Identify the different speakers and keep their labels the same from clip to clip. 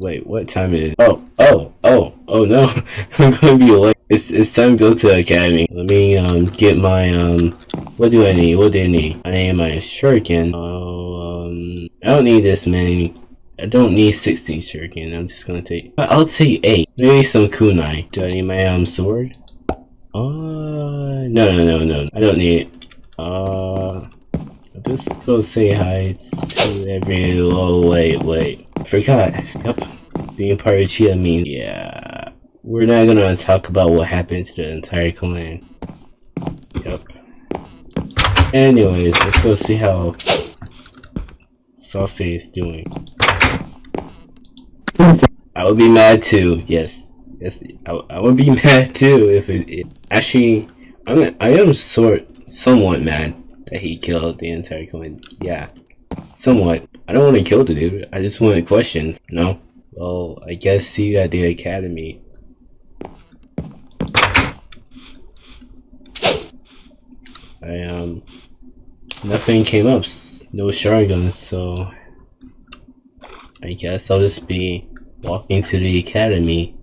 Speaker 1: wait, what time is it? Oh, oh, oh, oh no. I'm gonna be late. It's, it's time to go to the academy. Let me, um, get my, um, what do I need? What do I need? I need my shuriken. Oh, um, I don't need this many. I don't need 16 shuriken. I'm just gonna take, I'll take 8. Maybe some kunai. Do I need my, um, sword? Uh, no, no, no, no. I don't need it. Uh, I'll just go say hi to every, oh, wait, wait. Forgot. Yep. Being part of Uchiha means, yeah. We're not gonna talk about what happened to the entire clan. Yep. Anyways, let's go see how Saucy is doing. I would be mad too, yes. Yes, I, I would be mad too if it, it actually I'm I am sort somewhat mad that he killed the entire clan. Yeah. Somewhat. I don't want to kill the dude. I just wanted questions. No? Well, I guess see you at the academy. I, um... Nothing came up. No shotguns, so... I guess I'll just be walking to the academy.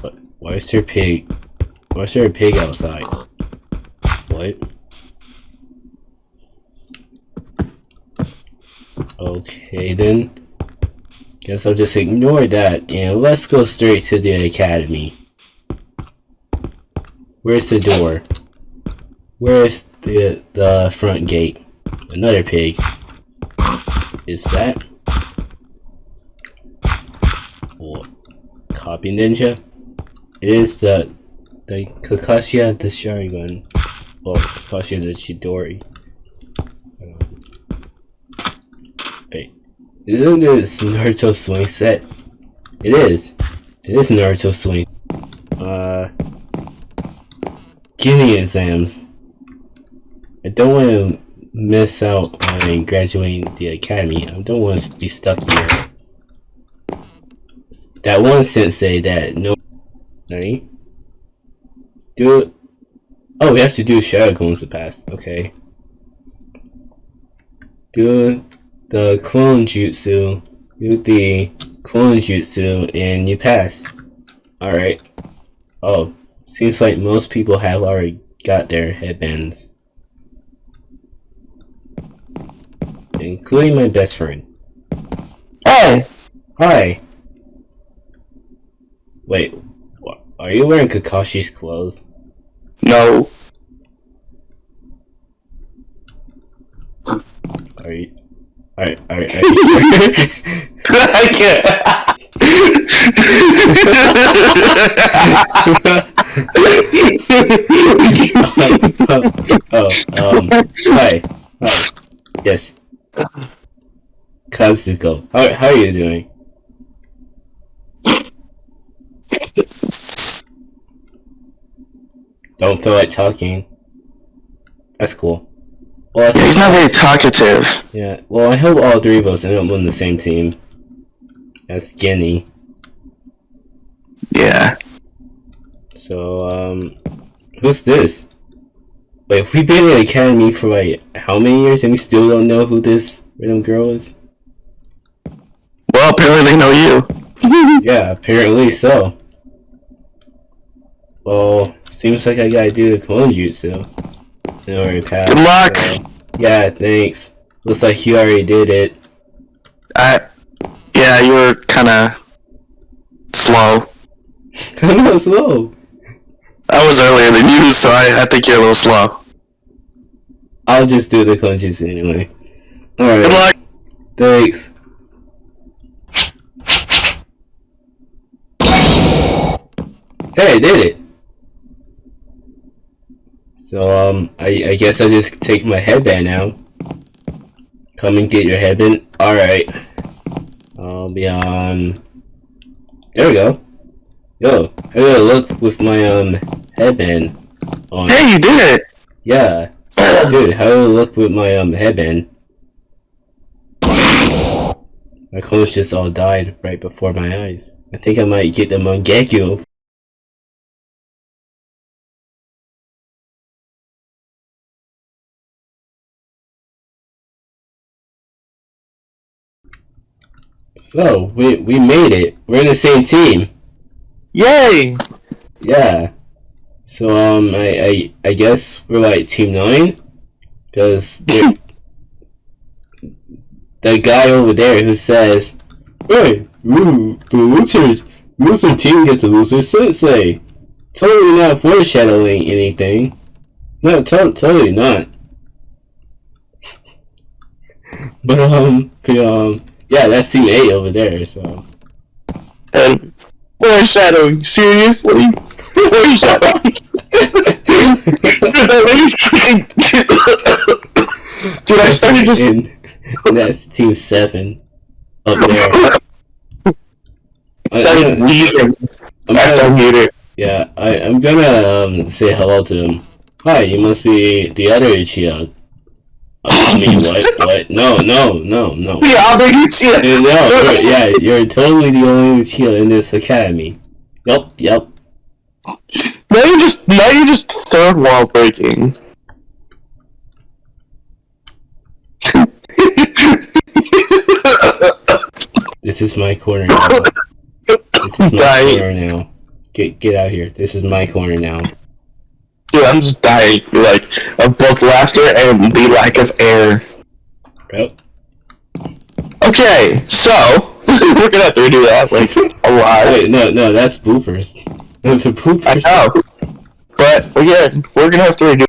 Speaker 1: What? Why is there a pig? Why is there a pig outside? What? Okay then. Guess I'll just ignore that and let's go straight to the academy. Where's the door? Where's the the front gate? Another pig. Is that? Copy ninja? It is the the Kakashi the Sharingan. Well, Kakashi the Chidori. Wait. Isn't this Naruto swing set? It is. It is Naruto swing. Uh Genin exams. I don't want to miss out on graduating the academy. I don't want to be stuck here. That one sensei that no... Nani? Do it. Oh, we have to do Shadow Clones to pass. Okay. Do the clone jutsu. Do the clone jutsu and you pass. Alright. Oh, seems like most people have already got their headbands. Including my best friend.
Speaker 2: Hey!
Speaker 1: Hi! Wait, are you wearing Kakashi's clothes?
Speaker 2: No.
Speaker 1: Are you... Are you sure?
Speaker 2: I can't.
Speaker 1: oh, um, hi. Hi. Yes. Kazuko. How, how are you doing? Don't feel like talking. That's cool. Well, I
Speaker 2: He's not very talkative.
Speaker 1: yeah. Well, I hope all three of us end up on the same team. That's Guinea.
Speaker 2: Yeah.
Speaker 1: So, um, who's this? Wait, we've been in the academy for like how many years and we still don't know who this random girl is?
Speaker 2: Well, apparently they know you.
Speaker 1: Yeah, apparently so. Well, seems like I gotta do the clone jutsu. To pass.
Speaker 2: Good luck.
Speaker 1: so- yeah, thanks. Looks like you already did it.
Speaker 2: I. Yeah, you were kind of slow.
Speaker 1: On, slow.
Speaker 2: I was earlier than you, so I, I think you're a little slow.
Speaker 1: I'll just do the jutsu anyway.
Speaker 2: Good
Speaker 1: Alright,
Speaker 2: luck.
Speaker 1: thanks. Hey, I did it! So, um, I, I guess I just take my headband now. Come and get your headband. Alright. I'll be on... There we go. Yo, I gotta look with my, um, headband on.
Speaker 2: Hey, you did it.
Speaker 1: Yeah. Dude, how do I look with my, um, headband? My clothes just all died right before my eyes. I think I might get the Mangekyo So we we made it. We're in the same team.
Speaker 2: Yay!
Speaker 1: Yeah. So um, I I, I guess we're like team nine, because the guy over there who says, "Hey, ooh, the losers, loser team gets a loser sensei." Totally not foreshadowing anything. No, to- totally not. But um, but, um, yeah, that's team eight over there. So
Speaker 2: And foreshadowing, seriously? Foreshadowing. Dude, I started just.
Speaker 1: And, that's team seven up there.
Speaker 2: started
Speaker 1: I-
Speaker 2: wheezing
Speaker 1: I'm
Speaker 2: after I muted.
Speaker 1: yeah, I, I'm gonna um, say hello to him. Hi, you must be the other Uchiha. I mean, what? What? No, no, no, no.
Speaker 2: Yeah, I'll make you see
Speaker 1: Uh,
Speaker 2: it.
Speaker 1: No, you're, yeah, you're totally the only Uchiha in this academy. Yep, yep.
Speaker 2: Now you're just now you're just third wall breaking.
Speaker 1: This is my corner now. This is my
Speaker 2: Dying.
Speaker 1: corner now. Get get out here. This is my corner now.
Speaker 2: Dude, I'm just dying, like, of both laughter and the lack of air.
Speaker 1: Yep.
Speaker 2: Okay, so, we're gonna have to redo that, like, a lot.
Speaker 1: Wait, no, no, that's bloopers. Those are bloopers.
Speaker 2: I know. But, again, we're gonna have to redo